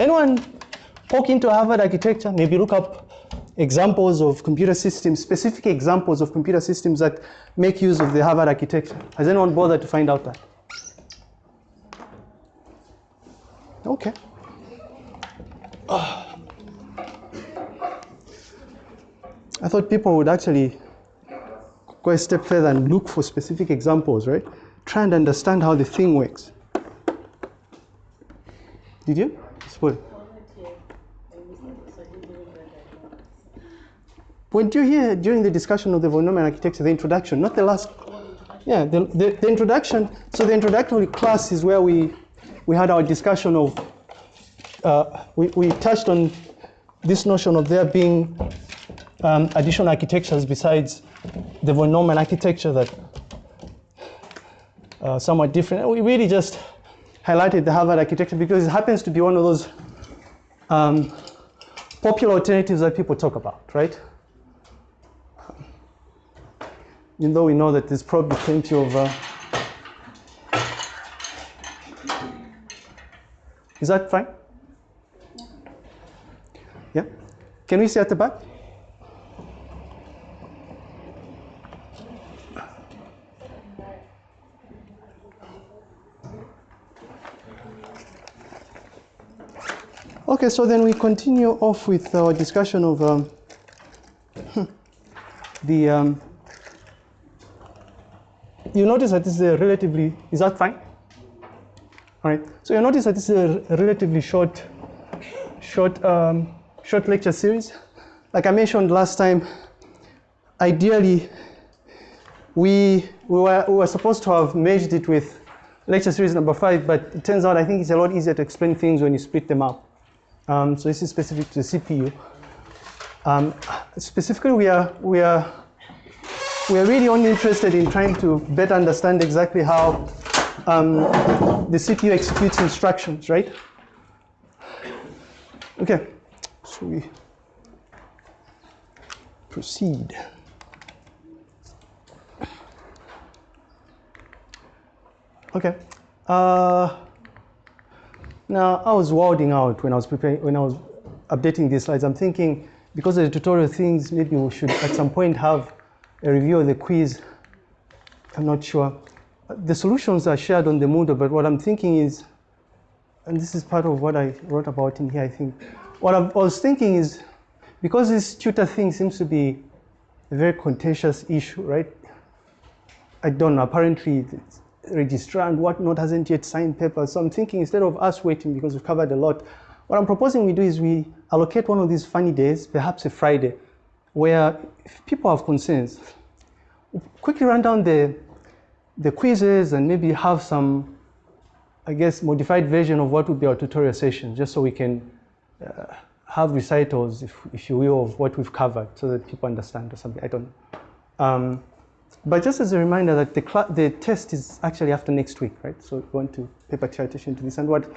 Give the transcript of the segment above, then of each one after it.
Anyone poke into Harvard architecture? Maybe look up examples of computer systems, specific examples of computer systems that make use of the Harvard architecture. Has anyone bothered to find out that? Okay. Oh. I thought people would actually go a step further and look for specific examples, right? Try and understand how the thing works. Did you? Spoil. When you hear during the discussion of the von Neumann architecture, the introduction, not the last, yeah, the, the, the introduction, so the introductory class is where we, we had our discussion of, uh, we, we touched on this notion of there being um, additional architectures besides the von Neumann architecture that uh, somewhat different. We really just highlighted the Harvard architecture because it happens to be one of those um, popular alternatives that people talk about, right? Even though we know that there's probably plenty of. Uh, is that fine? Yeah? Can we see at the back? Okay, so then we continue off with our discussion of um, the. Um, you notice that this is a relatively. Is that fine? All right. So you notice that this is a relatively short, short, um, short lecture series. Like I mentioned last time, ideally, we we were we were supposed to have merged it with lecture series number five, but it turns out I think it's a lot easier to explain things when you split them up. Um, so this is specific to the CPU. Um, specifically, we are, we, are, we are really only interested in trying to better understand exactly how um, the CPU executes instructions, right? Okay, so we proceed. Okay. Uh, now, I was wilding out when I was preparing, when I was updating these slides. I'm thinking, because of the tutorial things, maybe we should at some point have a review of the quiz. I'm not sure. The solutions are shared on the Moodle, but what I'm thinking is, and this is part of what I wrote about in here, I think. What I was thinking is, because this tutor thing seems to be a very contentious issue, right? I don't know, apparently registrar and whatnot hasn't yet signed papers. So I'm thinking instead of us waiting because we've covered a lot, what I'm proposing we do is we allocate one of these funny days, perhaps a Friday, where if people have concerns, quickly run down the, the quizzes and maybe have some, I guess, modified version of what would be our tutorial session, just so we can uh, have recitals, if, if you will, of what we've covered so that people understand or something. I don't know. Um, but just as a reminder that the, the test is actually after next week, right? So we want to pay particular attention to this. And what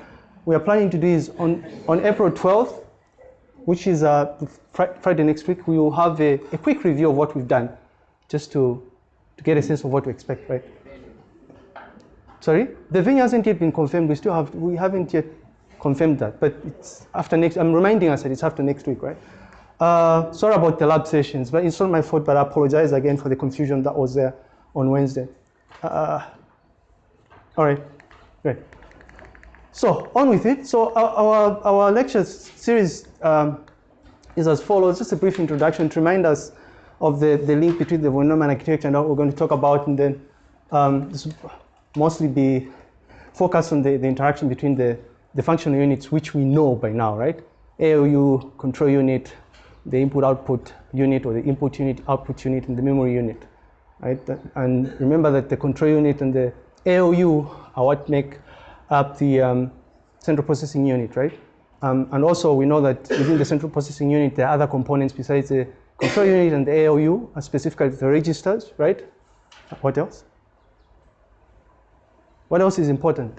we are planning to do is on, on April 12th, which is uh, fr Friday next week, we will have a, a quick review of what we've done, just to, to get a sense of what to expect, right? Sorry? The venue hasn't yet been confirmed. We still have, we haven't yet confirmed that, but it's after next, I'm reminding us that it's after next week, right? Uh, sorry about the lab sessions, but it's not my fault, but I apologize again for the confusion that was there on Wednesday. Uh, all right, great. So on with it. So our, our, lecture series um, is as follows, just a brief introduction to remind us of the, the link between the Neumann architecture and what we're going to talk about, and then um, mostly be focused on the, the interaction between the, the functional units, which we know by now, right? ALU, control unit, the input output unit or the input unit, output unit, and the memory unit. Right? And remember that the control unit and the ALU are what make up the um, central processing unit, right? Um, and also we know that within the central processing unit, there are other components besides the control unit and the ALU, specifically the registers, right? What else? What else is important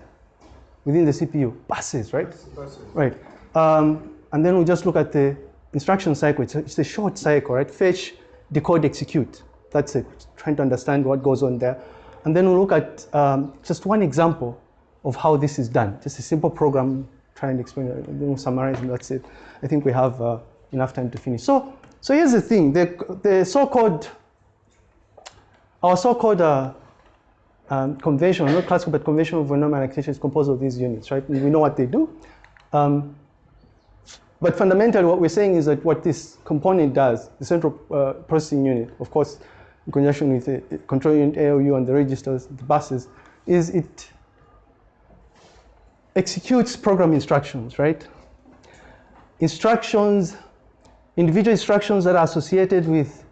within the CPU? Buses, right? Buses. Right. Um, and then we just look at the instruction cycle, it's a, it's a short cycle, right? Fetch, decode, execute. That's it, trying to understand what goes on there. And then we'll look at um, just one example of how this is done, just a simple program try and explain it, then summarize, and that's it. I think we have uh, enough time to finish. So, so here's the thing: the the so-called our so-called uh, um, conventional, not classical, but conventional von Neumann architecture is composed of these units, right? We know what they do. Um, but fundamentally, what we're saying is that what this component does, the central uh, processing unit, of course, in conjunction with the control unit ALU and the registers, the buses, is it executes program instructions, right? Instructions, individual instructions that are associated with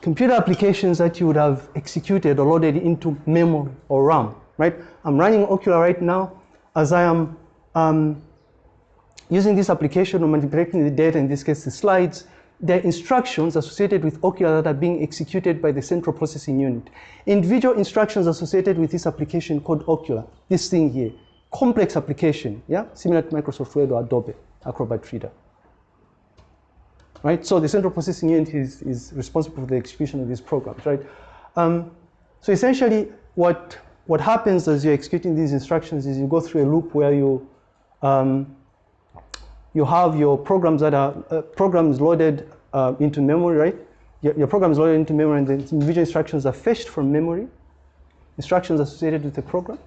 computer applications that you would have executed or loaded into memory or RAM, right? I'm running Okular right now as I am um, using this application or manipulating the data, in this case the slides, there are instructions associated with Okular that are being executed by the central processing unit. Individual instructions associated with this application called Okular, this thing here, complex application, yeah, similar to Microsoft Word or Adobe Acrobat Reader. Right, so the central processing unit is, is responsible for the execution of these programs, right? Um, so essentially, what what happens as you're executing these instructions is you go through a loop where you um, you have your programs that are uh, programs loaded uh, into memory, right? Your, your program is loaded into memory, and the individual instructions are fetched from memory. Instructions associated with the program,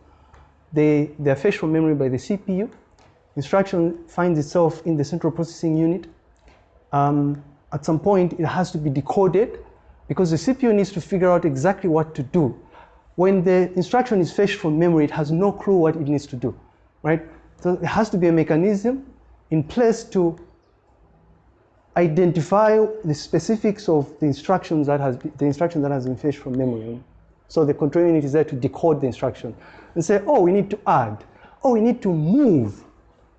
they they are fetched from memory by the CPU. Instruction finds itself in the central processing unit. Um, at some point, it has to be decoded because the CPU needs to figure out exactly what to do. When the instruction is fetched from memory, it has no clue what it needs to do, right? So there has to be a mechanism in place to identify the specifics of the instructions that has the instruction that has been fetched from memory. So the control unit is there to decode the instruction and say, oh, we need to add, oh, we need to move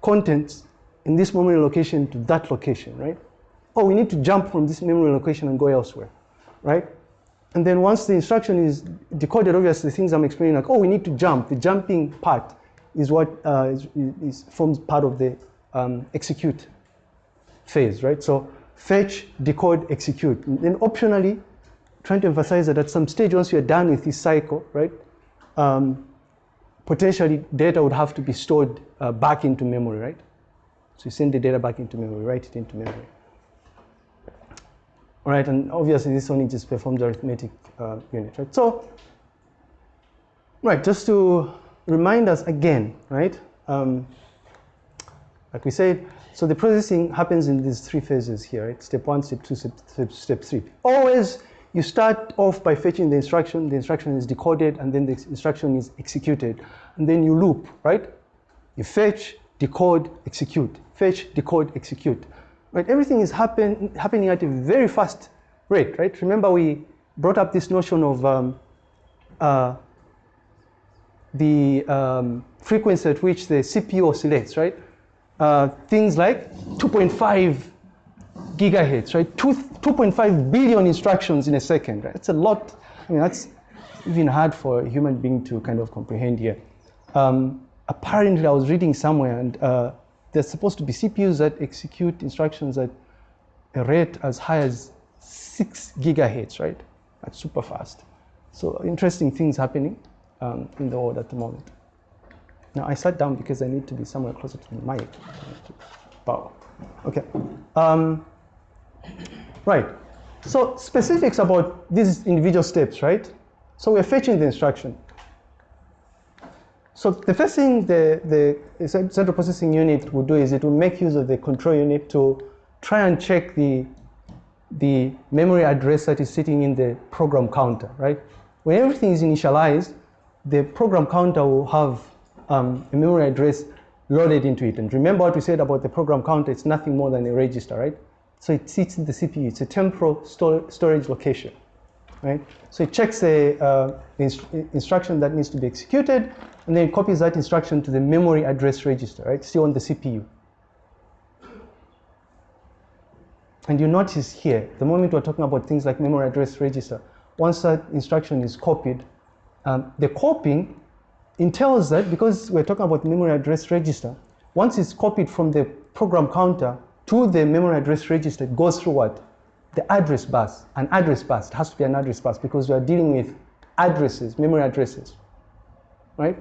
contents in this memory location to that location, right? Oh, we need to jump from this memory location and go elsewhere, right? And then once the instruction is decoded, obviously things I'm explaining like, oh, we need to jump. The jumping part is what uh, is, is, forms part of the um, execute phase, right? So fetch, decode, execute. And then optionally, trying to emphasize that at some stage, once you're done with this cycle, right, um, potentially data would have to be stored uh, back into memory, right? So you send the data back into memory, write it into memory. All right, and obviously this only just performs arithmetic uh, unit, right? So, right, just to remind us again, right? Um, like we said, so the processing happens in these three phases here, right? Step one, step two, step, step, step three. Always you start off by fetching the instruction, the instruction is decoded, and then the instruction is executed. And then you loop, right? You fetch, decode, execute. Fetch, decode, execute. Right? Everything is happen, happening at a very fast rate, right? Remember we brought up this notion of um, uh, the um, frequency at which the CPU oscillates, right? Uh, things like 2.5 gigahertz, right? 2.5 billion instructions in a second, right? That's a lot. I mean, that's even hard for a human being to kind of comprehend here. Um, apparently, I was reading somewhere, and uh, there's supposed to be CPUs that execute instructions at a rate as high as six gigahertz, right? That's super fast. So interesting things happening um, in the world at the moment. Now I sat down because I need to be somewhere closer to the mic. Wow. Okay. Um, right. So specifics about these individual steps, right? So we're fetching the instruction. So the first thing the, the central processing unit will do is it will make use of the control unit to try and check the, the memory address that is sitting in the program counter, right? When everything is initialized, the program counter will have um, a memory address loaded into it. And remember what we said about the program counter, it's nothing more than a register, right? So it sits in the CPU, it's a temporal sto storage location, right? So it checks the, uh, inst instruction that needs to be executed, and then copies that instruction to the memory address register, right? Still on the CPU. And you notice here, the moment we're talking about things like memory address register, once that instruction is copied, um, the copying entails that because we're talking about memory address register, once it's copied from the program counter to the memory address register, it goes through what? The address bus, an address bus. It has to be an address bus because we are dealing with addresses, memory addresses, right?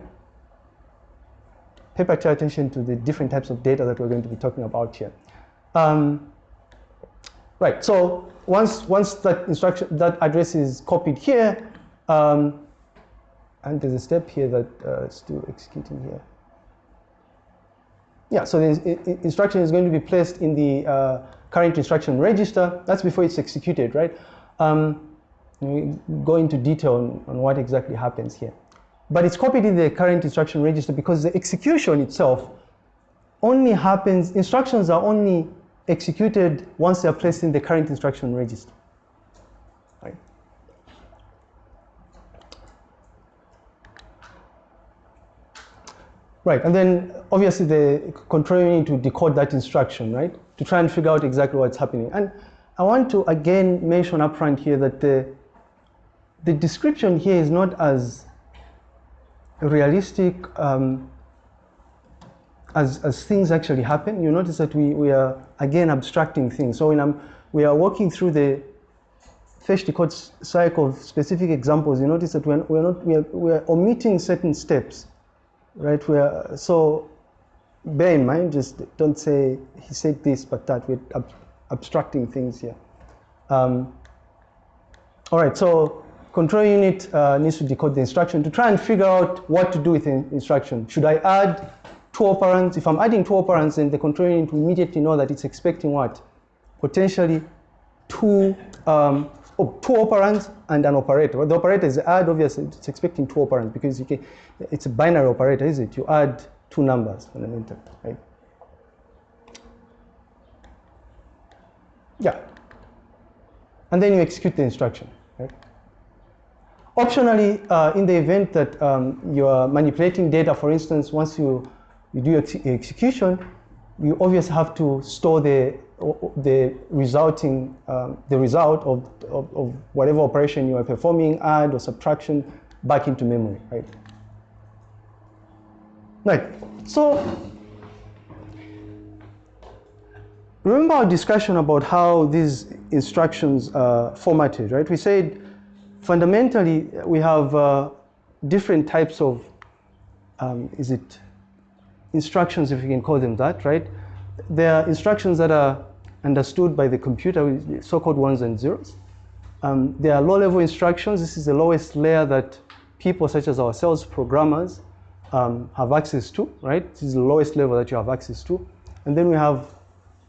pay particular attention to the different types of data that we're going to be talking about here. Um, right, so once, once that instruction, that address is copied here, um, and there's a step here that uh, still executing here. Yeah, so the instruction is going to be placed in the uh, current instruction register. That's before it's executed, right? Um, we go into detail on, on what exactly happens here. But it's copied in the current instruction register because the execution itself only happens, instructions are only executed once they're placed in the current instruction register. Right, and then obviously the control unit to decode that instruction, right? To try and figure out exactly what's happening. And I want to again mention upfront here that the, the description here is not as realistic um, as, as things actually happen. You notice that we, we are again abstracting things. So when I'm, we are walking through the fetch decode cycle of specific examples, you notice that we're, we're not, we're, we're omitting certain steps, right? We're, so bear in mind, just don't say he said this but that. We're ab abstracting things here. Um, all right, so control unit uh, needs to decode the instruction to try and figure out what to do with the instruction. Should I add two operands? If I'm adding two operands, then the control unit will immediately know that it's expecting what? Potentially two, um, two operands and an operator. The operator is add, obviously, it's expecting two operands because you can, it's a binary operator, is it? You add two numbers fundamentally, right? Yeah. And then you execute the instruction, right? Optionally, uh, in the event that um, you are manipulating data, for instance, once you, you do ex execution, you obviously have to store the, the resulting, um, the result of, of, of, whatever operation you are performing, add or subtraction, back into memory, right? Right, so remember our discussion about how these instructions are formatted, right? We said fundamentally, we have uh, different types of, um, is it instructions, if you can call them that, right? There are instructions that are understood by the computer, so-called ones and zeros. Um, there are low-level instructions. This is the lowest layer that people such as ourselves, programmers, um, have access to, right? This is the lowest level that you have access to. And then we have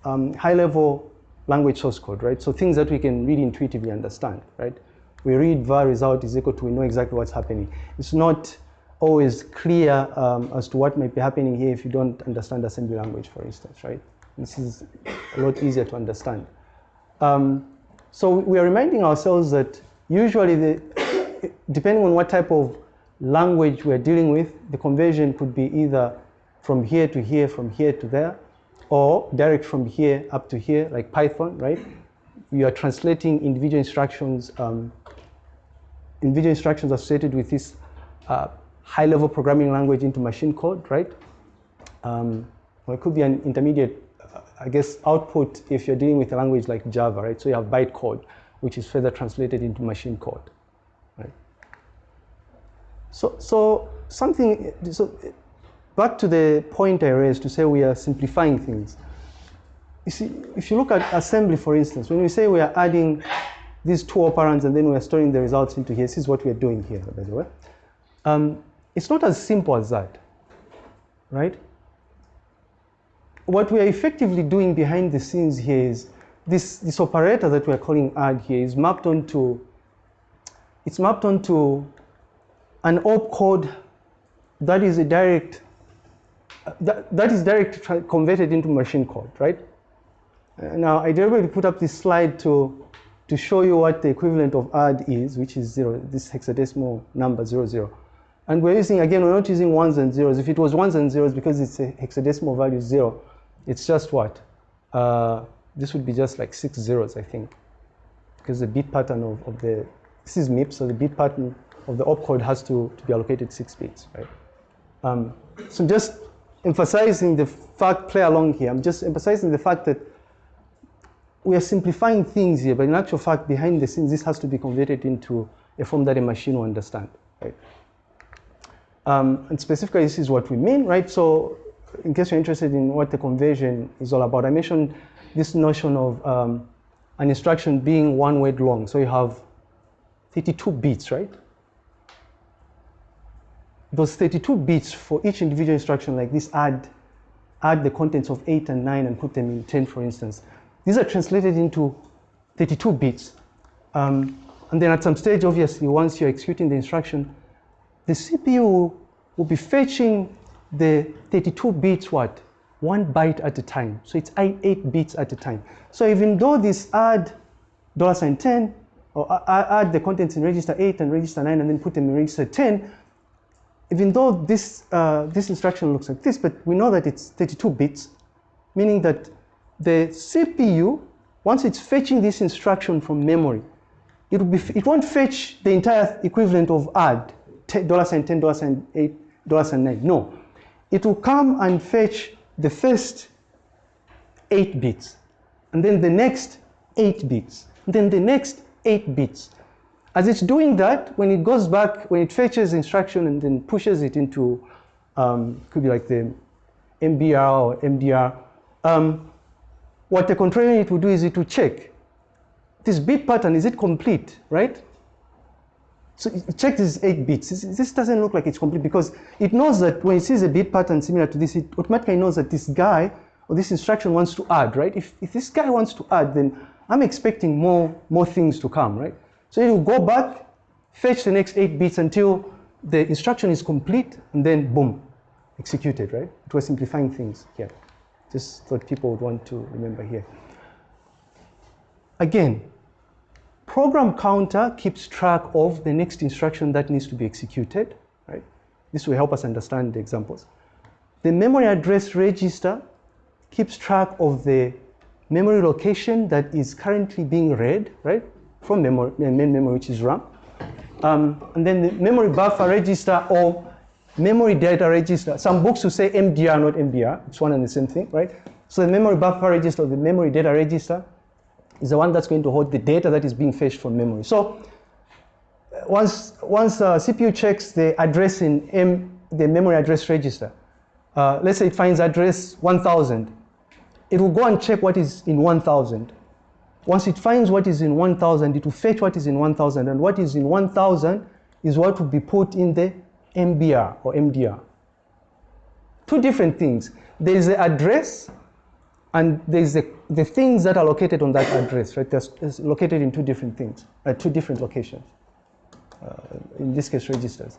um, high-level language source code, right? So things that we can really intuitively understand, right? we read var result is equal to we know exactly what's happening. It's not always clear um, as to what might be happening here if you don't understand assembly language, for instance, right? This is a lot easier to understand. Um, so we are reminding ourselves that usually, the, depending on what type of language we're dealing with, the conversion could be either from here to here, from here to there, or direct from here up to here, like Python, right? You are translating individual instructions um, individual instructions associated with this uh, high-level programming language into machine code, right? Um, or it could be an intermediate, I guess, output if you're dealing with a language like Java, right? So you have bytecode, which is further translated into machine code, right? So, so something, so back to the point I raised to say we are simplifying things. You see, if you look at assembly, for instance, when we say we are adding these two operands and then we're storing the results into here. This is what we're doing here, by the way. Um, it's not as simple as that, right? What we're effectively doing behind the scenes here is this, this operator that we're calling add here is mapped onto, it's mapped onto an opcode that is a direct, that, that is direct converted into machine code, right? Now, I deliberately put up this slide to to show you what the equivalent of add is, which is zero, this hexadecimal number zero, zero. And we're using, again, we're not using ones and zeros. If it was ones and zeros, because it's a hexadecimal value zero, it's just what? Uh, this would be just like six zeros, I think. Because the bit pattern of, of the, this is MIPS, so the bit pattern of the opcode has to, to be allocated six bits, right? Um, so just emphasizing the fact, play along here, I'm just emphasizing the fact that we are simplifying things here, but in actual fact, behind the scenes, this has to be converted into a form that a machine will understand. Right? Um, and specifically, this is what we mean, right? So in case you're interested in what the conversion is all about, I mentioned this notion of um, an instruction being one word long. So you have 32 bits, right? Those 32 bits for each individual instruction like this add, add the contents of 8 and 9 and put them in 10, for instance. These are translated into 32 bits. Um, and then at some stage, obviously, once you're executing the instruction, the CPU will be fetching the 32 bits what? One byte at a time. So it's eight bits at a time. So even though this add dollar sign 10, or add the contents in register 8 and register 9 and then put them in register 10, even though this, uh, this instruction looks like this, but we know that it's 32 bits, meaning that the CPU, once it's fetching this instruction from memory, it, will be, it won't fetch the entire equivalent of add, dollar sign 10, dollar sign 8, dollar sign 9. No. It will come and fetch the first 8 bits, and then the next 8 bits, and then the next 8 bits. As it's doing that, when it goes back, when it fetches instruction and then pushes it into, um, could be like the MBR or MDR, um, what the controller unit will do is it will check this bit pattern, is it complete, right? So check these eight bits. This doesn't look like it's complete because it knows that when it sees a bit pattern similar to this, it automatically knows that this guy or this instruction wants to add, right? If, if this guy wants to add, then I'm expecting more, more things to come, right? So it will go back, fetch the next eight bits until the instruction is complete, and then boom, executed, right? It was simplifying things here. Just thought people would want to remember here. Again, program counter keeps track of the next instruction that needs to be executed, right? This will help us understand the examples. The memory address register keeps track of the memory location that is currently being read, right? From memory, main memory, which is RAM. Um, and then the memory buffer register or memory data register. Some books will say MDR, not MBR. It's one and the same thing, right? So the memory buffer register, or the memory data register, is the one that's going to hold the data that is being fetched from memory. So once, once uh, CPU checks the address in M, the memory address register, uh, let's say it finds address 1000, it will go and check what is in 1000. Once it finds what is in 1000, it will fetch what is in 1000, and what is in 1000 is what will be put in the MBR or MDR. Two different things. There is the address and there's the, the things that are located on that address, right? It's located in two different things, uh, two different locations. Uh, in this case, registers.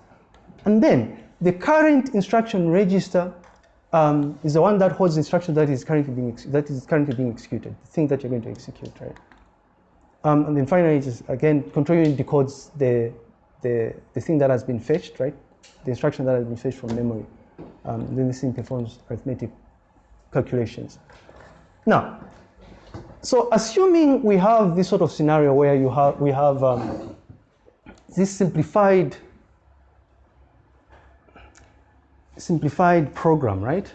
And then the current instruction register um, is the one that holds the instruction that is currently being that is currently being executed, the thing that you're going to execute, right? Um, and then finally, just again, control unit decodes the, the the thing that has been fetched, right? the instruction that has been fetched from memory. Um, then this thing performs arithmetic calculations. Now, so assuming we have this sort of scenario where you have, we have um, this simplified, simplified program, right?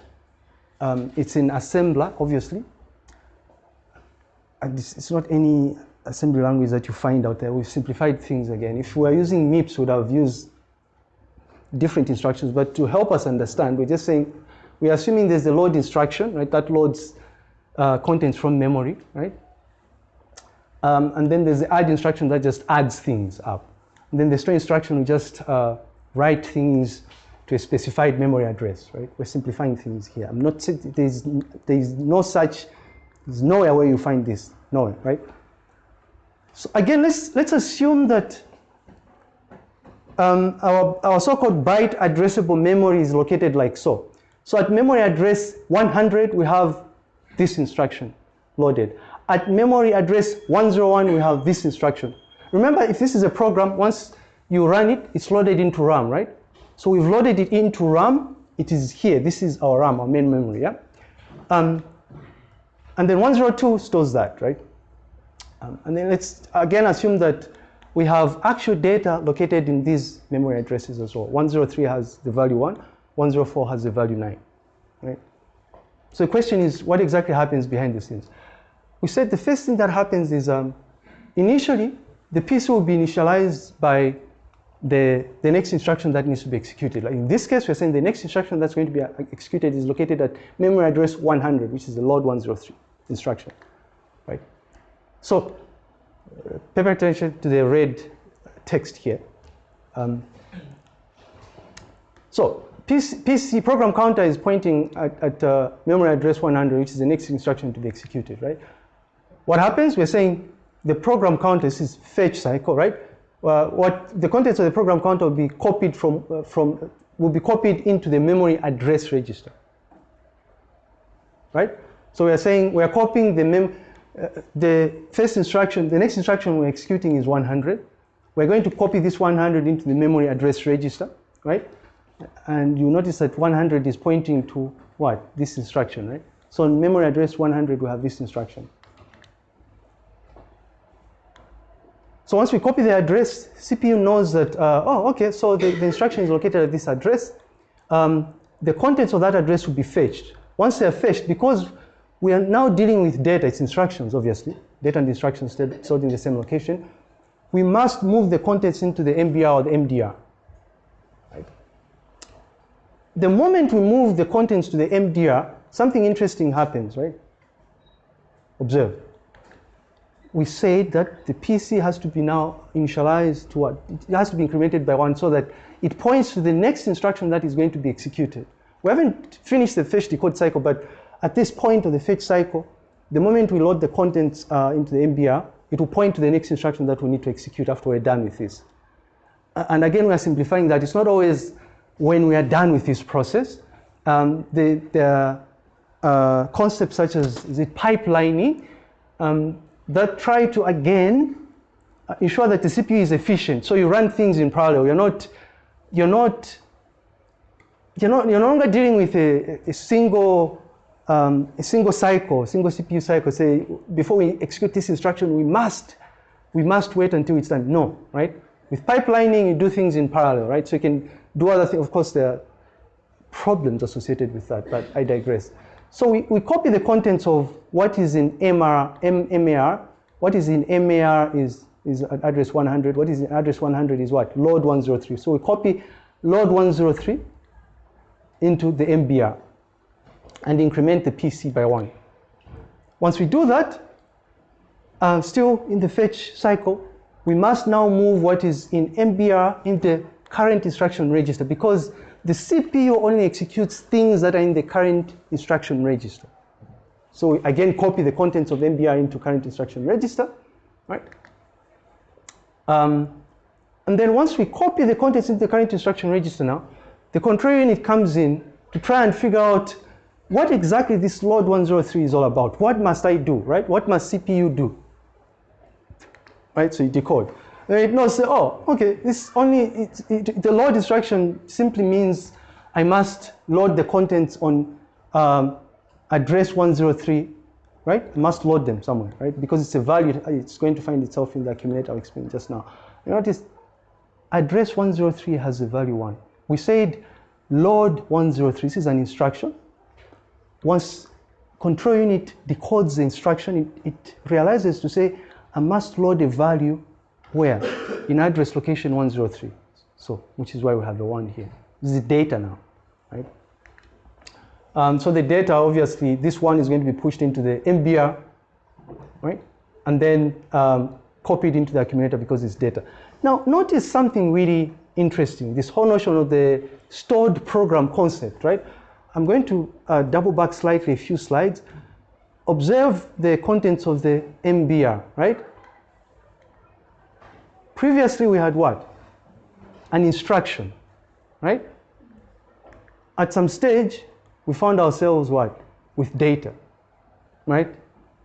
Um, it's in assembler, obviously. And it's, not any assembly language that you find out there. We've simplified things again. If we were using MIPS, we would have used different instructions, but to help us understand, we're just saying, we're assuming there's a load instruction, right, that loads uh, contents from memory, right? Um, and then there's the add instruction that just adds things up. And then the store instruction will just uh, write things to a specified memory address, right? We're simplifying things here. I'm not, there's, there's no such, there's nowhere where you find this, nowhere, right? So again, let's, let's assume that um, our, our so-called byte addressable memory is located like so. So at memory address 100, we have this instruction loaded. At memory address 101, we have this instruction. Remember, if this is a program, once you run it, it's loaded into RAM, right? So we've loaded it into RAM. It is here. This is our RAM, our main memory, yeah? Um, and then 102 stores that, right? Um, and then let's again assume that we have actual data located in these memory addresses as well. 103 has the value 1, 104 has the value 9. So the question is, what exactly happens behind the scenes? We said the first thing that happens is um, initially, the PC will be initialized by the, the next instruction that needs to be executed. Like in this case, we're saying the next instruction that's going to be uh, executed is located at memory address 100, which is the load 103 instruction, right? So uh, pay attention to the red text here. Um, so PC, PC, program counter is pointing at, at uh, memory address 100, which is the next instruction to be executed, right? What happens? We're saying the program counter is fetch cycle, right? Uh, what the contents of the program counter will be copied from uh, from will be copied into the memory address register, right? So we are saying we are copying the mem uh, the first instruction. The next instruction we're executing is 100. We're going to copy this 100 into the memory address register, right? And you notice that 100 is pointing to what? This instruction, right? So in memory address 100, we have this instruction. So once we copy the address, CPU knows that, uh, oh, okay, so the, the, instruction is located at this address. Um, the contents of that address will be fetched. Once they're fetched, because we are now dealing with data, it's instructions, obviously, data and instructions stored in the same location, we must move the contents into the MBR or the MDR. The moment we move the contents to the MDR, something interesting happens, right? Observe we said that the PC has to be now initialized to what? It has to be incremented by one so that it points to the next instruction that is going to be executed. We haven't finished the fetch decode cycle, but at this point of the fetch cycle, the moment we load the contents uh, into the MBR, it will point to the next instruction that we need to execute after we're done with this. And again, we are simplifying that. It's not always when we are done with this process. Um, the, the uh, concepts such as it pipelining, um, that try to again uh, ensure that the CPU is efficient. So you run things in parallel. You're not, you're not, you're not, you're no longer dealing with a, a single, um, a single cycle, single CPU cycle. Say before we execute this instruction, we must, we must wait until it's done. No, right? With pipelining, you do things in parallel, right? So you can do other things. Of course, there are problems associated with that, but I digress. So we, we copy the contents of what is in MR, M, MAR. What is in MAR is, is address 100. What is in address 100 is what? Load 103. So we copy load 103 into the MBR and increment the PC by one. Once we do that, uh, still in the fetch cycle, we must now move what is in MBR in the current instruction register because the CPU only executes things that are in the current instruction register. So again copy the contents of MBR into current instruction register, right? Um, and then once we copy the contents into the current instruction register now, the control unit comes in to try and figure out what exactly this load 103 is all about. What must I do, right? What must CPU do? Right, so you decode. Then it knows, oh, okay, this only, it, it, the load instruction simply means I must load the contents on um, address 103, right? I must load them somewhere, right? Because it's a value, it's going to find itself in the accumulator I explained just now. You notice address 103 has a value one. We said load 103, this is an instruction. Once control unit decodes the instruction, it, it realizes to say, I must load a value where? In address location 103. So, which is why we have the one here. This is the data now, right? Um, so the data, obviously, this one is going to be pushed into the MBR, right? And then um, copied into the accumulator because it's data. Now, notice something really interesting, this whole notion of the stored program concept, right? I'm going to uh, double back slightly a few slides. Observe the contents of the MBR, right? Previously, we had what? An instruction, right? At some stage, we found ourselves what? With data, right?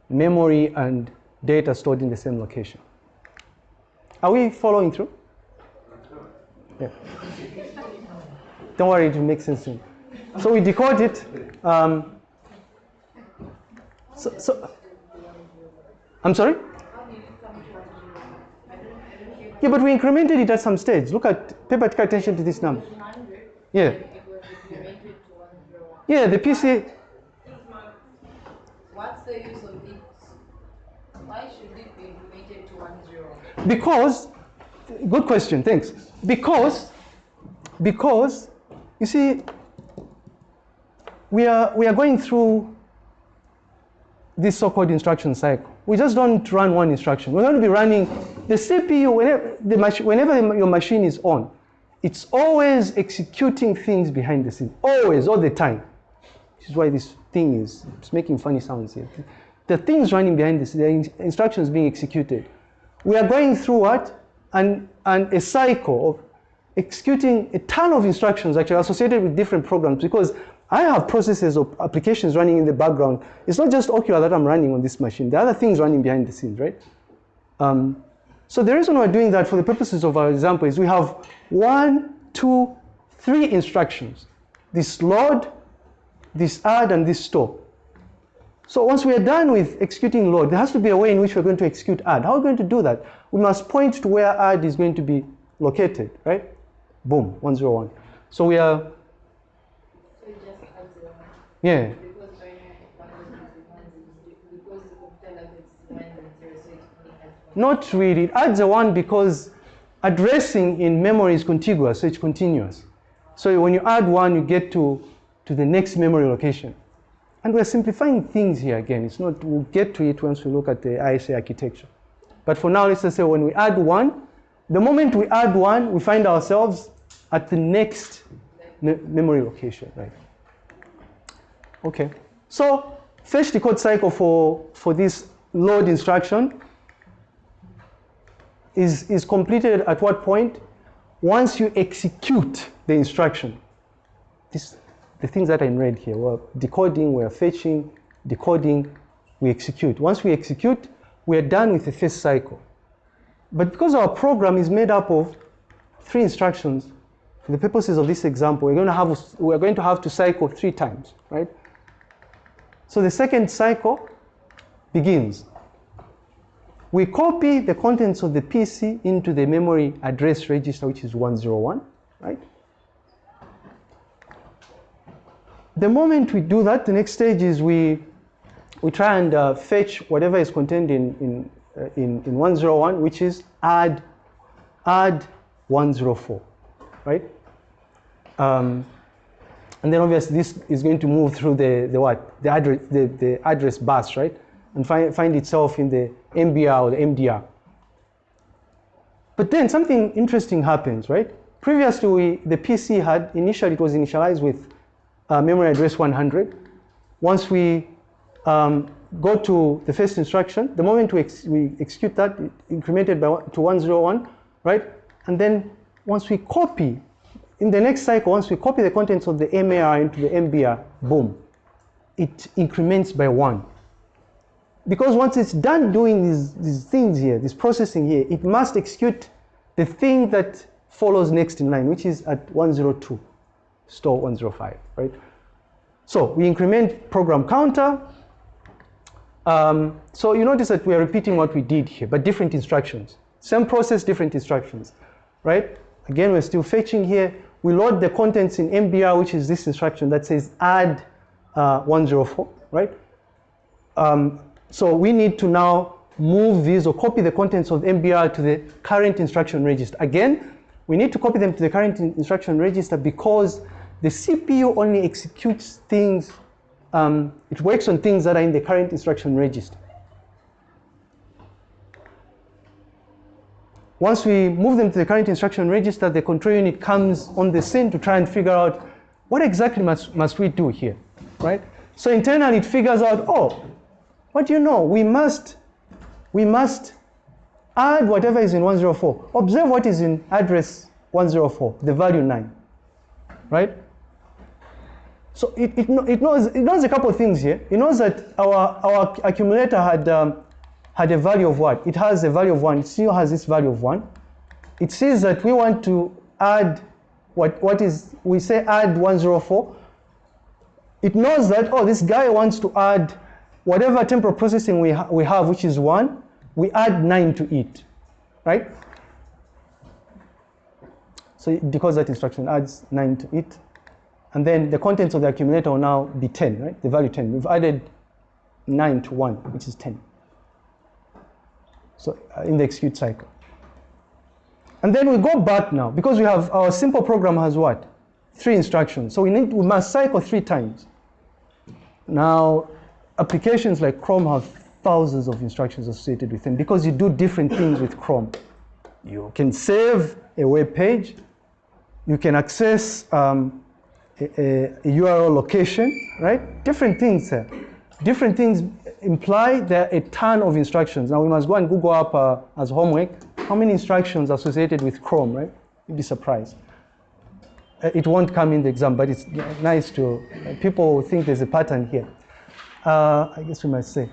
Memory and data stored in the same location. Are we following through? Yeah. Don't worry, it will make sense soon. So we decode it. Um, so, so, I'm sorry? Yeah, but we incremented it at some stage. Look at, pay particular attention to this number. Yeah. Yeah, the PC. What's the use of it? Why should it be implemented to one zero? Because good question, thanks. Because, because, you see, we are, we are going through this so-called instruction cycle. We just don't run one instruction. We're going to be running the CPU, whenever, the mach whenever your machine is on, it's always executing things behind the scenes, always, all the time. This is why this thing is it's making funny sounds here. The things running behind the scenes, the instructions being executed. We are going through what? And, and a cycle of executing a ton of instructions actually associated with different programs because I have processes or applications running in the background. It's not just Okular that I'm running on this machine. There are other things running behind the scenes, right? Um, so the reason we're doing that for the purposes of our example is we have one, two, three instructions. This load, this add, and this store. So once we are done with executing load, there has to be a way in which we're going to execute add. How are we going to do that? We must point to where add is going to be located, right? Boom, 101. So we are yeah. Not really. It adds a one because addressing in memory is contiguous, so it's continuous. So when you add one, you get to, to the next memory location. And we're simplifying things here again. It's not, we'll get to it once we look at the ISA architecture. But for now, let's just say when we add one, the moment we add one, we find ourselves at the next me memory location, right? Okay, so fetch decode cycle for, for this load instruction is, is completed at what point? Once you execute the instruction. This, the things that I read here, we're decoding, we're fetching, decoding, we execute. Once we execute, we are done with the first cycle. But because our program is made up of three instructions, for the purposes of this example, we're going to have, we're going to, have to cycle three times, right? So the second cycle begins. We copy the contents of the PC into the memory address register, which is 101, right? The moment we do that, the next stage is we, we try and uh, fetch whatever is contained in, in, uh, in, in 101, which is add, add 104, right? Um, and then obviously this is going to move through the, the what? The address, the, the address bus, right? And find, find itself in the MBR or the MDR. But then something interesting happens, right? Previously, we, the PC had, initially it was initialized with uh, memory address 100. Once we um, go to the first instruction, the moment we, ex we execute that, it incremented by one, to 101, right? And then once we copy in the next cycle, once we copy the contents of the MAR into the MBR, boom, it increments by one. Because once it's done doing these, these things here, this processing here, it must execute the thing that follows next in line, which is at 102, store 105, right? So we increment program counter. Um, so you notice that we are repeating what we did here, but different instructions. Same process, different instructions, right? Again, we're still fetching here we load the contents in MBR, which is this instruction that says add uh, 104, right? Um, so we need to now move these or copy the contents of MBR to the current instruction register. Again, we need to copy them to the current instruction register because the CPU only executes things, um, it works on things that are in the current instruction register. Once we move them to the current instruction register, the control unit comes on the scene to try and figure out what exactly must, must we do here, right? So internally it figures out, oh, what do you know? We must, we must add whatever is in 104. Observe what is in address 104, the value 9, right? So it, it, it, knows, it knows a couple of things here. It knows that our, our accumulator had um, had a value of what? It has a value of 1. It still has this value of 1. It says that we want to add what, what is, we say add 104. It knows that, oh, this guy wants to add whatever temporal processing we, ha we have, which is 1, we add 9 to it, right? So decodes that instruction, adds 9 to it. And then the contents of the accumulator will now be 10, right? The value 10. We've added 9 to 1, which is 10 so uh, in the execute cycle. And then we go back now, because we have, our simple program has what? Three instructions. So we need, we must cycle three times. Now, applications like Chrome have thousands of instructions associated with them because you do different things with Chrome. You can save a web page, you can access um, a, a, URL location, right? Different things. Different things imply there are a ton of instructions. Now we must go and Google up uh, as homework how many instructions are associated with Chrome, right? You'd be surprised. Uh, it won't come in the exam, but it's nice to, uh, people think there's a pattern here. Uh, I guess we might say.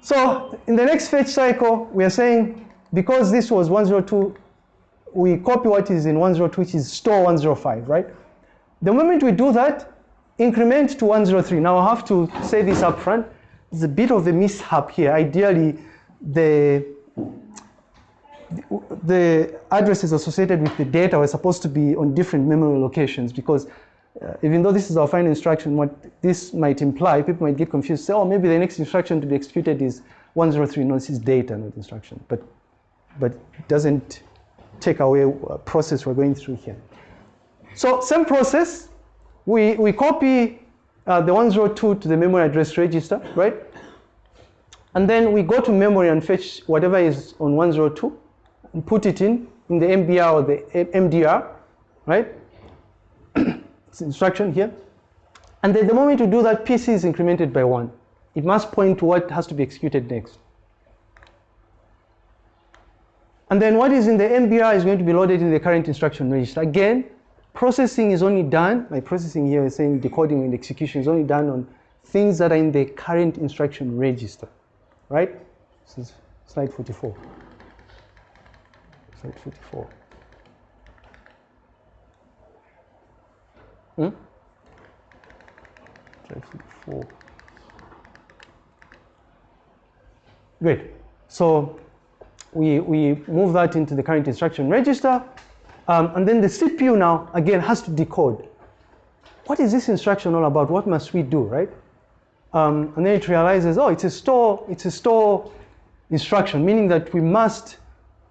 So in the next fetch cycle, we are saying because this was 102, we copy what is in 102, which is store 105, right? The moment we do that, increment to 103. Now I have to say this up front. It's a bit of a mishap here. Ideally, the the addresses associated with the data were supposed to be on different memory locations because uh, even though this is our final instruction, what this might imply, people might get confused, say, oh, maybe the next instruction to be executed is 103. No, this is data, not instruction. But, but it doesn't take away a process we're going through here. So same process, we, we copy uh, the 102 to the memory address register, right? And then we go to memory and fetch whatever is on 102 and put it in, in the MBR or the MDR, right? Instruction here. And then the moment you do that, PC is incremented by one. It must point to what has to be executed next. And then what is in the MBR is going to be loaded in the current instruction register. Again, processing is only done, like processing here is saying decoding and execution is only done on things that are in the current instruction register, right? This is slide 44. Slide 44. Hmm? 44. Great. So we, we move that into the current instruction register. Um, and then the CPU now, again, has to decode. What is this instruction all about? What must we do, right? Um, and then it realizes, oh, it's a store, it's a store instruction, meaning that we must,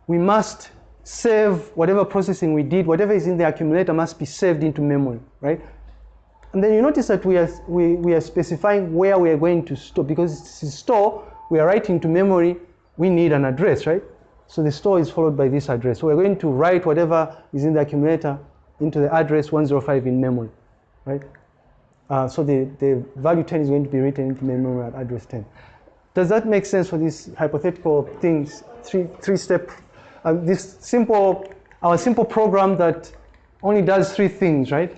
we must save whatever processing we did, whatever is in the accumulator must be saved into memory, right? And then you notice that we are, we, we are specifying where we are going to store, because it's store, we are writing to memory, we need an address, right? So the store is followed by this address. So we're going to write whatever is in the accumulator into the address 105 in memory, right? Uh, so the, the value 10 is going to be written into memory at address 10. Does that make sense for these hypothetical things, three, three step, uh, this simple, our simple program that only does three things, right?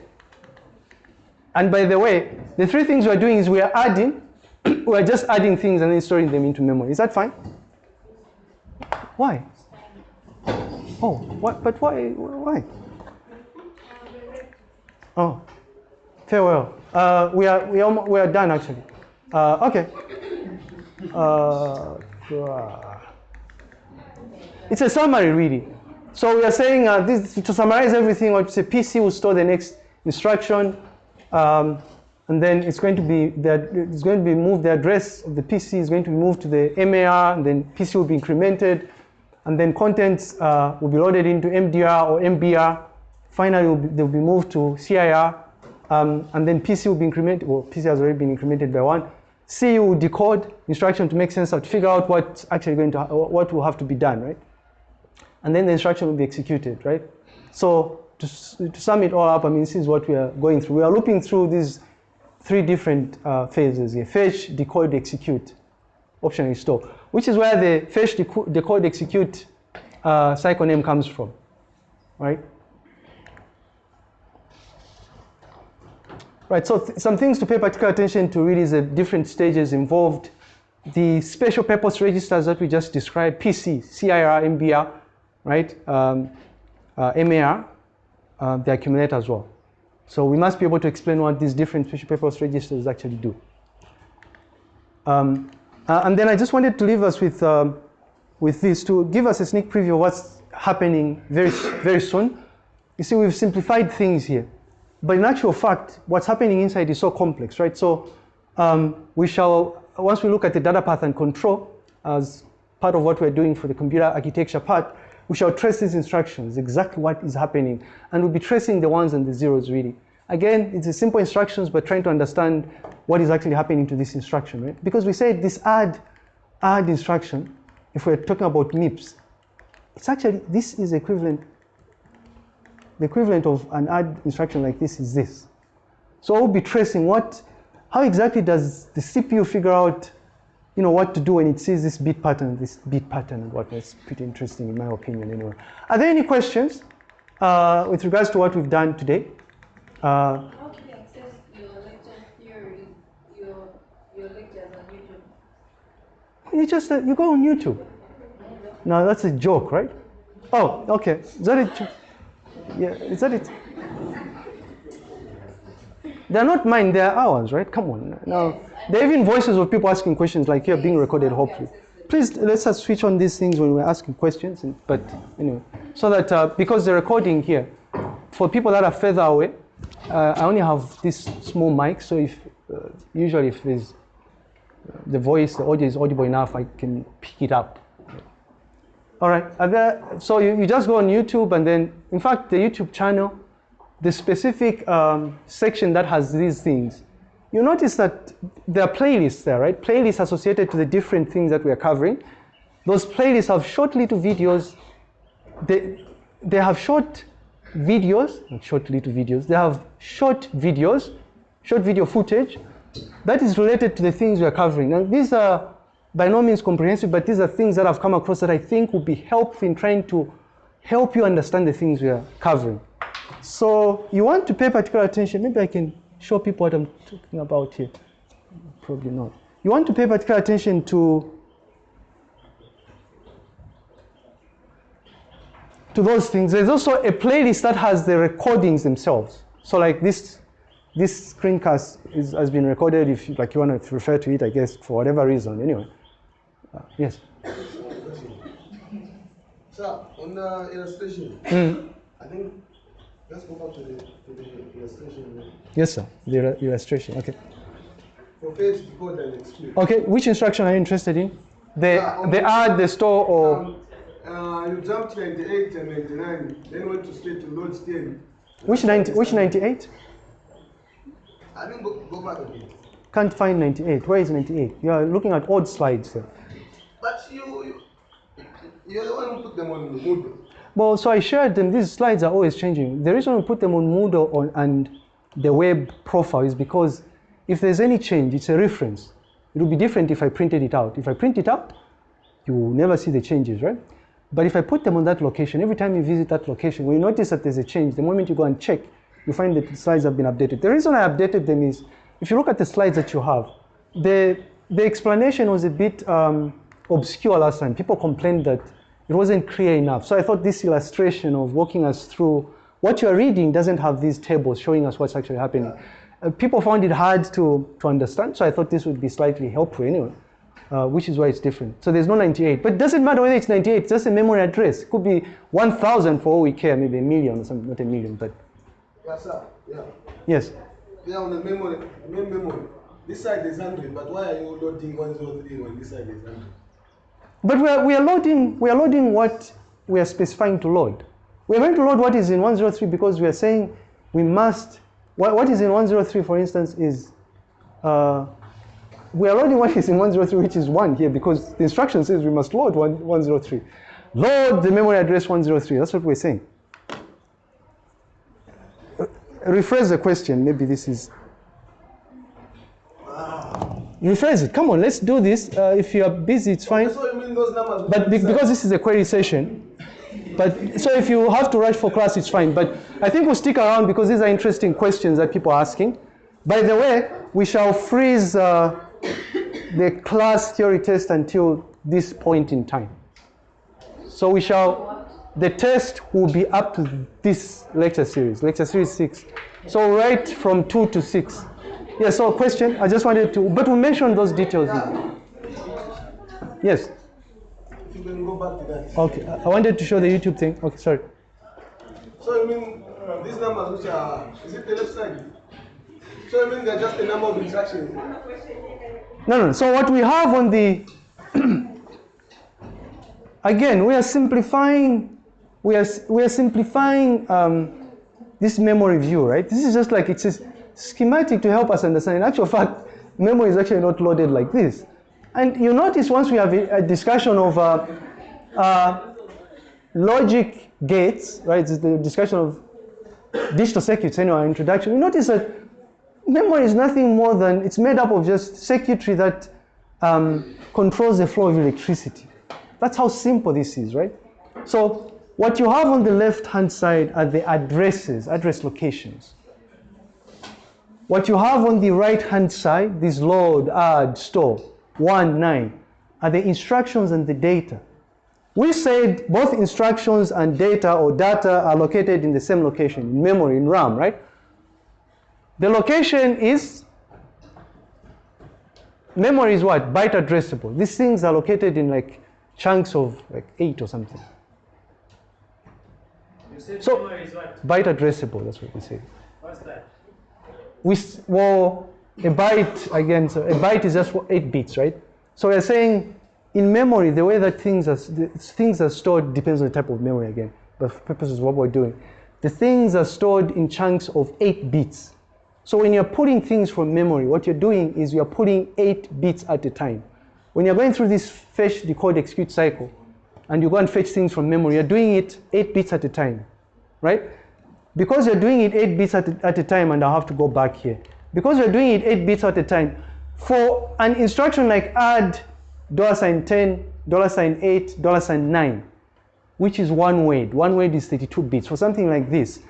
And by the way, the three things we're doing is we are adding, we're just adding things and then storing them into memory. Is that fine? Why? Oh, what? But why? Why? Oh, farewell. Uh, we are we are we are done actually. Uh, okay. Uh, it's a summary really. So we are saying uh, this to summarize everything. What say PC will store the next instruction. Um, and then it's going to be that it's going to be moved. The address of the PC is going to be moved to the MAR, and then PC will be incremented and then contents uh, will be loaded into MDR or MBR. Finally, will be, they'll be moved to CIR, um, and then PC will be incremented, well, PC has already been incremented by one. C will decode instruction to make sense of, to figure out what's actually going to, what will have to be done, right? And then the instruction will be executed, right? So to, to sum it all up, I mean, this is what we are going through. We are looping through these three different uh, phases here, fetch, decode, execute, optionally store which is where the fetch decode execute uh, cycle name comes from, right? Right, so th some things to pay particular attention to really is the different stages involved. The special purpose registers that we just described, PC, CIR, MBR, right? Um, uh, MAR, uh, the accumulator as well. So we must be able to explain what these different special purpose registers actually do. Um, uh, and then I just wanted to leave us with, um, with this to give us a sneak preview of what's happening very, very soon. You see, we've simplified things here. But in actual fact, what's happening inside is so complex, right? So um, we shall, once we look at the data path and control as part of what we're doing for the computer architecture part, we shall trace these instructions, exactly what is happening, and we'll be tracing the ones and the zeros really. Again, it's a simple instructions, but trying to understand what is actually happening to this instruction, right? Because we said this add, add instruction, if we're talking about MIPS, it's actually, this is equivalent, the equivalent of an add instruction like this is this. So we'll be tracing what, how exactly does the CPU figure out, you know, what to do when it sees this bit pattern, this bit pattern and what is pretty interesting in my opinion anyway. Are there any questions uh, with regards to what we've done today? Uh, How can you access your lecture theory, your, your lectures on YouTube? You just, uh, you go on YouTube. No, that's a joke, right? Oh, okay. Is that it? Yeah, is that it? They're not mine, they're ours, right? Come on. Now, there are even voices of people asking questions like you're being recorded, hopefully. Please, let's us switch on these things when we're asking questions. And, but anyway, so that uh, because the recording here, for people that are further away, uh, I only have this small mic, so if uh, usually if there's uh, the voice, the audio is audible enough, I can pick it up. All right, there, so you, you just go on YouTube and then, in fact, the YouTube channel, the specific um, section that has these things, you notice that there are playlists there, right? Playlists associated to the different things that we are covering. Those playlists have short little videos. They, they have short videos, short little videos, they have short videos, short video footage that is related to the things we are covering. And these are by no means comprehensive, but these are things that I've come across that I think would be helpful in trying to help you understand the things we are covering. So you want to pay particular attention, maybe I can show people what I'm talking about here. Probably not. You want to pay particular attention to to those things. There's also a playlist that has the recordings themselves. So like this, this screencast is, has been recorded if you, like you want to refer to it, I guess, for whatever reason. Anyway, uh, yes. Sir, on the illustration, Mm. I think let's go back to the, to the illustration Yes, sir. The illustration. Okay. for fetch, decode, and exclude. Okay. Which instruction are you interested in? The Uh, the add, the store, or Um, uh, you jumped 98 and 99, then went to straight to load 10. which 90, which 98? I didn't go, go back again. Can't find 98. Where is 98? You are looking at old slides. Sir. But you, you, you're the one who put them on the Moodle. Well, so I shared them. These slides are always changing. The reason we put them on Moodle on, and the web profile is because if there's any change, it's a reference. It would be different if I printed it out. If I print it out, you will never see the changes, right? But if I put them on that location, every time you visit that location, when you notice that there's a change, the moment you go and check, you find that the slides have been updated. The reason I updated them is, if you look at the slides that you have, the, the explanation was a bit um, obscure last time. People complained that it wasn't clear enough. So I thought this illustration of walking us through what you're reading doesn't have these tables showing us what's actually happening. Uh, people found it hard to, to understand, so I thought this would be slightly helpful anyway, uh, which is why it's different. So there's no 98, but it doesn't matter whether it's 98, it's just a memory address. It could be 1,000 for all we care, maybe a million or something, not a million, but Yeah, sir. Yeah. yes. Yeah, on the memory, main memory. This side is 100, but why are you loading 103 when this side is 100? But we are, we are loading we are loading what we are specifying to load. We are going to load what is in 103 because we are saying we must. What, what is in 103, for instance, is uh, we are loading what is in 103, which is one here, because the instruction says we must load one, 103. Load the memory address 103. That's what we're saying. Uh, rephrase the question. Maybe this is. Rephrase it. Come on, let's do this. Uh, if you are busy, it's fine. So you mean those numbers? But be- because this is a query session, but so if you have to rush for class, it's fine. But I think we'll stick around because these are interesting questions that people are asking. By the way, we shall freeze uh, the class theory test until this point in time. So we shall, the test will be up to this lecture series, lecture series six. So right from two to six. Yeah, so question, I just wanted to, but we mentioned those details. Yes. Go back to that. Okay, I I wanted to show the YouTube thing. Okay, sorry. So you mean uh, these numbers which are, is it the left side? So you mean they're just a number of instructions? No, no. So what we have on the again, we are simplifying we are, we are simplifying um, this memory view, right? This is just like it's a schematic to help us understand. In actual fact, memory is actually not loaded like this. And you notice once we have a, discussion of uh, uh, logic gates, right? The discussion of digital circuits in our introduction. You notice that memory is nothing more than it's made up of just circuitry that um, controls the flow of electricity. That's how simple this is, right? So what you have on the left-hand side are the addresses, address locations. What you have on the right-hand side, this load, add, store, one, nine, are the instructions and the data. We said both instructions and data or data are located in the same location, in memory, in RAM, right? The location is, memory is what? Byte addressable. These things are located in like chunks of like eight or something. You said So- memory is what? Byte addressable, that's what we say. What's that? we well a byte again so a byte is just eight bits right? So we're saying in memory the way that things are things are stored depends on the type of memory again but for purposes of what we're doing. The things are stored in chunks of eight bits. So when you're pulling things from memory what you're doing is you're pulling eight bits at a time. When you're going through this fetch decode execute cycle and you go and fetch things from memory you're doing it eight bits at a time right? Because you're doing it 8 bits at a, at a time and I have to go back here. Because you're doing it 8 bits at a time, for an instruction like add dollar sign 10, dollar sign 8, dollar sign 9, which is one word, one word is 32 bits, for something like this.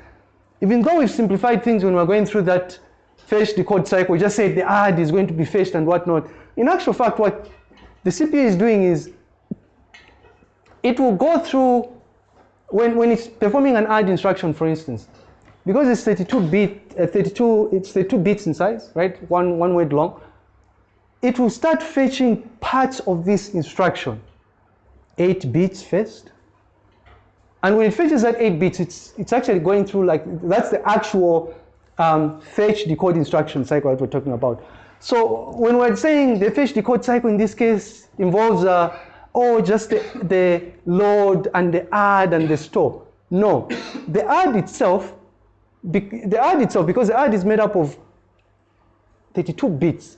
Even though we've simplified things when we're going through that fetch decode cycle, we just said the add is going to be fetched and whatnot. In actual fact, what the CPU is doing is it will go through when, when it's performing an add instruction, for instance, because it's 32 bit, uh, 32, it's 32 bits in size, right? One, one word long. It will start fetching parts of this instruction, eight bits first. And when it fetches that eight bits, it's, it's actually going through like, that's the actual um, fetch decode instruction cycle that we're talking about. So when we're saying the fetch decode cycle in this case involves, uh, oh, just the, the load and the add and the store. No, the add itself, the add itself, because the add is made up of 32 bits,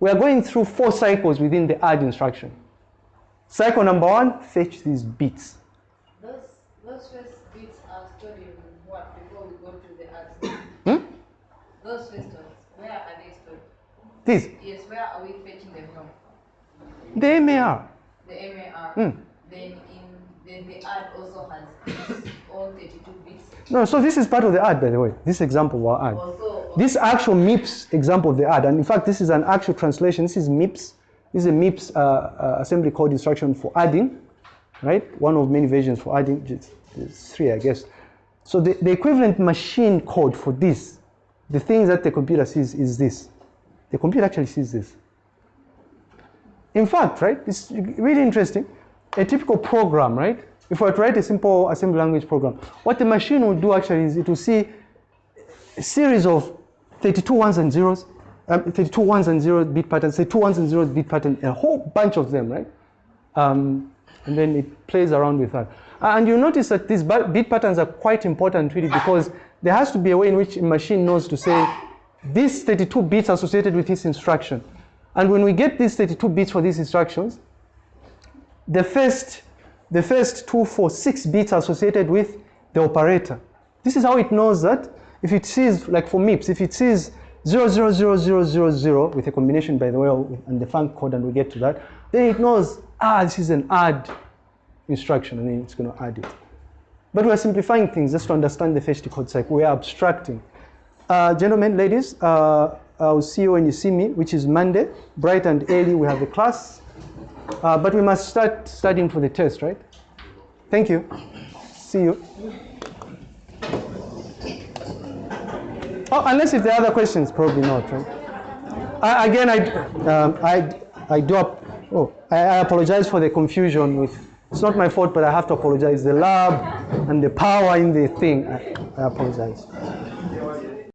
we are going through four cycles within the add instruction. Cycle number one, fetch these bits. Those, those first bits are stored in what before we go to the ads? Hmm? Those first ones, where are they stored? These, Yes, where are we fetching them from? the MAR. The MAR. Hmm. Then in then the add also has all own 32 bits. No, so this is part of the add, by the way. This example of our add. Also, This actual MIPS example of the add, and in fact, this is an actual translation. This is MIPS. This is a MIPS uh, uh, assembly code instruction for adding, right? One of many versions for adding. There's three, I guess. So the, the equivalent machine code for this, the things that the computer sees is this. The computer actually sees this. In fact, right, it's really interesting. A typical program, right? If I write a simple assembly language program, what the machine will do actually is it will see a series of 32 ones and zeros, um, 32 ones and zeros bit patterns, 32 ones and zeros bit pattern, a whole bunch of them, right? Um, and then it plays around with that. And you notice that these bit patterns are quite important really because there has to be a way in which a machine knows to say these 32 bits associated with this instruction. And when we get these 32 bits for these instructions, the first, the first two, four, six bits associated with the operator. This is how it knows that if it sees, like for MIPS, if it sees 000000 with a combination, by the way, and the func code, and we get to that, then it knows, ah, this is an add instruction, and then it's going to add it. But we're simplifying things just to understand the fetch decode cycle. We are abstracting. Uh, gentlemen, ladies, uh, I'll see you when you see me, which is Monday, bright and early. We have a class, uh, but we must start studying for the test, right? Thank you. See you. Oh, unless if there are other questions, probably not, right? I, again, I, um, I, I do. Oh, I, I apologize for the confusion with. It's not my fault, but I have to apologize. The lab and the power in the thing. I, I apologize.